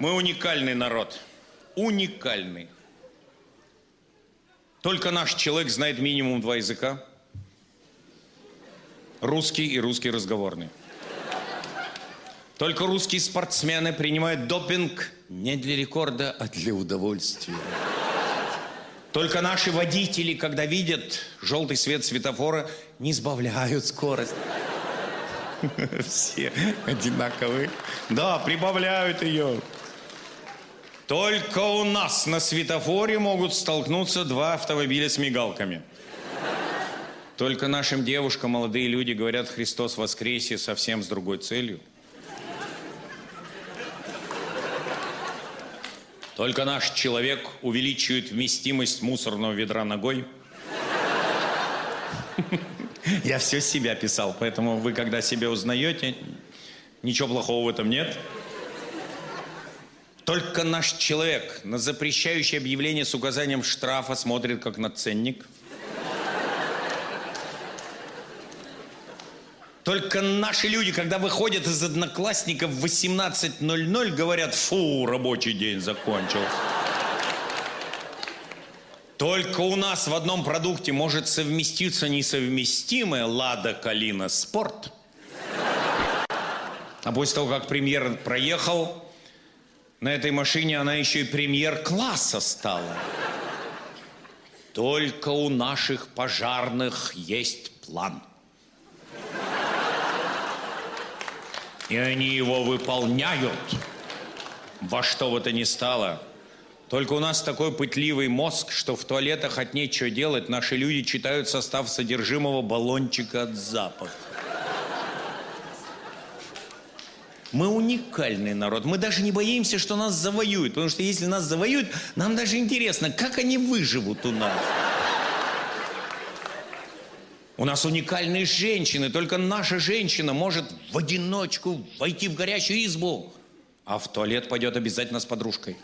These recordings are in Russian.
Мы уникальный народ. Уникальный. Только наш человек знает минимум два языка. Русский и русский разговорный. Только русские спортсмены принимают допинг не для рекорда, а для удовольствия. Только наши водители, когда видят желтый свет светофора, не сбавляют скорость. Все одинаковые. Да, прибавляют ее. Только у нас на светофоре могут столкнуться два автомобиля с мигалками. Только нашим девушкам молодые люди говорят «Христос воскресе» совсем с другой целью. Только наш человек увеличивает вместимость мусорного ведра ногой. Я все себя писал, поэтому вы, когда себя узнаете, ничего плохого в этом нет. Только наш человек на запрещающее объявление с указанием штрафа смотрит как на ценник. Только наши люди, когда выходят из одноклассников в 18.00, говорят, фу, рабочий день закончился. Только у нас в одном продукте может совместиться несовместимое «Лада Калина Спорт». А после того, как премьер проехал, на этой машине она еще и премьер-класса стала. Только у наших пожарных есть план – И они его выполняют во что бы то ни стало. Только у нас такой пытливый мозг, что в туалетах от нечего делать наши люди читают состав содержимого баллончика от запаха. Мы уникальный народ. Мы даже не боимся, что нас завоюют. Потому что если нас завоюют, нам даже интересно, как они выживут у нас. У нас уникальные женщины, только наша женщина может в одиночку войти в горячую избу, а в туалет пойдет обязательно с подружкой.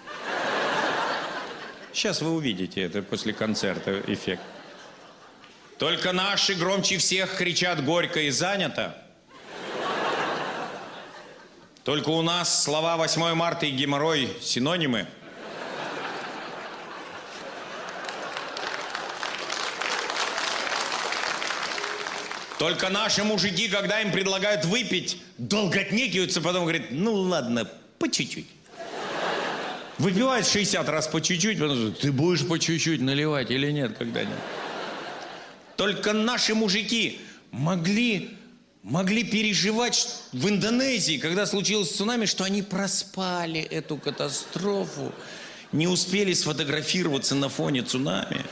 Сейчас вы увидите это после концерта эффект. Только наши громче всех кричат горько и занято. Только у нас слова 8 марта и геморрой синонимы. Только наши мужики, когда им предлагают выпить, долго отнекиваются, потом говорят, ну ладно, по чуть-чуть. Выпивают 60 раз по чуть-чуть, потом говорят, ты будешь по чуть-чуть наливать или нет когда-нибудь? Только наши мужики могли, могли переживать в Индонезии, когда случилось цунами, что они проспали эту катастрофу, не успели сфотографироваться на фоне цунами.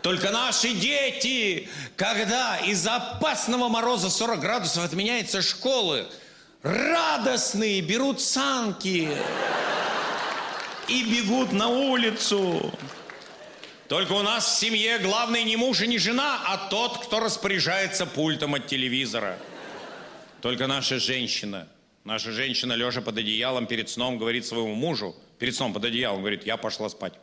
Только наши дети, когда из-за опасного мороза 40 градусов отменяются школы, радостные берут санки и бегут на улицу. Только у нас в семье главный не муж и не жена, а тот, кто распоряжается пультом от телевизора. Только наша женщина, наша женщина, лежа под одеялом перед сном, говорит своему мужу, перед сном под одеялом, говорит, я пошла спать.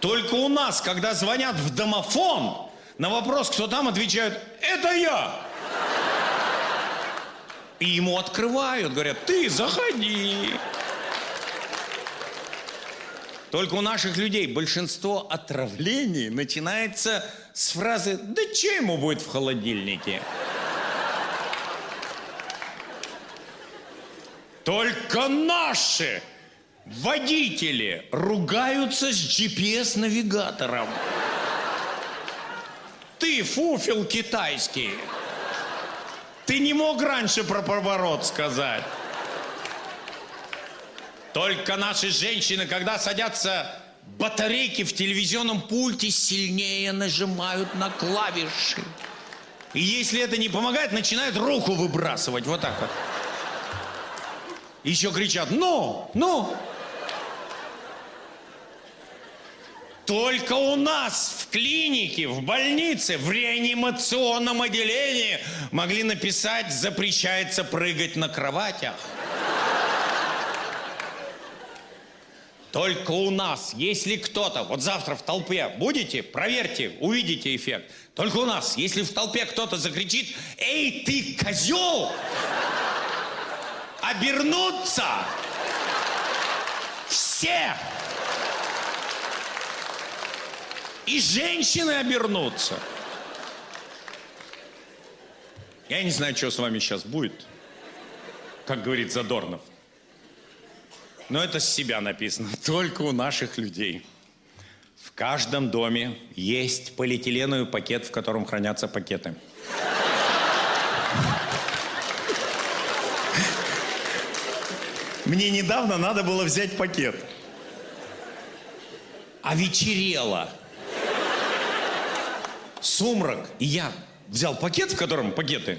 Только у нас, когда звонят в домофон, на вопрос, кто там, отвечают, это я. И ему открывают, говорят, ты заходи. Только у наших людей большинство отравлений начинается с фразы «Да что ему будет в холодильнике?» Только наши Водители ругаются с GPS-навигатором. Ты фуфел китайский. Ты не мог раньше про поворот сказать. Только наши женщины, когда садятся батарейки в телевизионном пульте, сильнее нажимают на клавиши. И если это не помогает, начинают руку выбрасывать. Вот так вот. Еще кричат, ну, ну. Только у нас в клинике, в больнице, в реанимационном отделении могли написать «запрещается прыгать на кроватях». Только у нас, если кто-то, вот завтра в толпе будете, проверьте, увидите эффект. Только у нас, если в толпе кто-то закричит «Эй, ты козел!» обернутся все. И женщины обернутся. Я не знаю, что с вами сейчас будет, как говорит Задорнов. Но это с себя написано, только у наших людей. В каждом доме есть полиэтиленовый пакет, в котором хранятся пакеты. Мне недавно надо было взять пакет. А вечерело. Сумрак. И я взял пакет, в котором пакеты.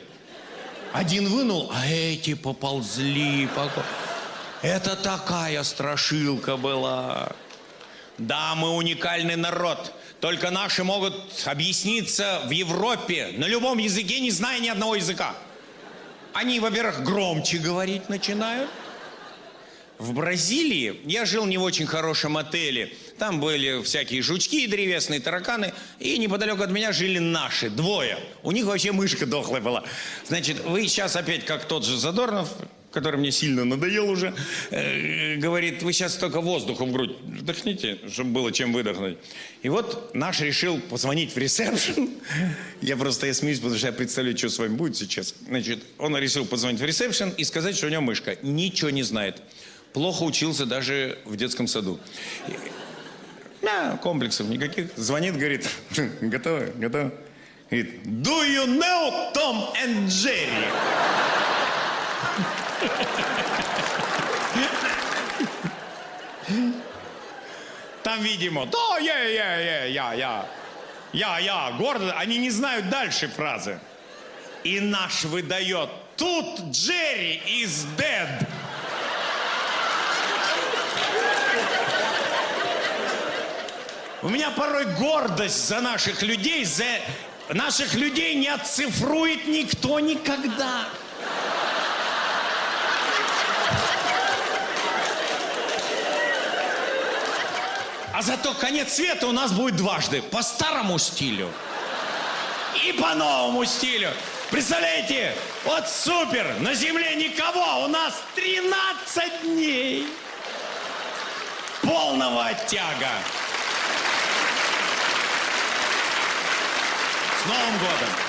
Один вынул, а эти поползли. поко- Это такая страшилка была. Да, мы уникальный народ. Только наши могут объясниться в Европе на любом языке, не зная ни одного языка. Они, во-первых, громче говорить начинают. В Бразилии я жил не в очень хорошем отеле. Там были всякие жучки, древесные тараканы. И неподалеку от меня жили наши, двое. У них вообще мышка дохлая была. Значит, вы сейчас опять, как тот же Задорнов, который мне сильно надоел уже, э, говорит, вы сейчас только воздухом в грудь вдохните, чтобы было чем выдохнуть. И вот наш решил позвонить в ресепшн. Я просто я смеюсь, потому что я представляю, что с вами будет сейчас. Значит, он решил позвонить в ресепшн и сказать, что у него мышка. Ничего не знает. Плохо учился даже в детском саду. Да, комплексов никаких. Звонит, говорит, готово, готово. Говорит, do you know Tom and Jerry? Там, видимо, да, я, я, я, я, я, я, я, гордо. Они не знают дальше фразы. И наш выдает, тут Джерри is dead. У меня порой гордость за наших людей, за наших людей не отцифрует никто никогда. А зато конец света у нас будет дважды. По старому стилю и по новому стилю. Представляете? Вот супер! На земле никого! У нас 13 дней полного оттяга. С Новым годом!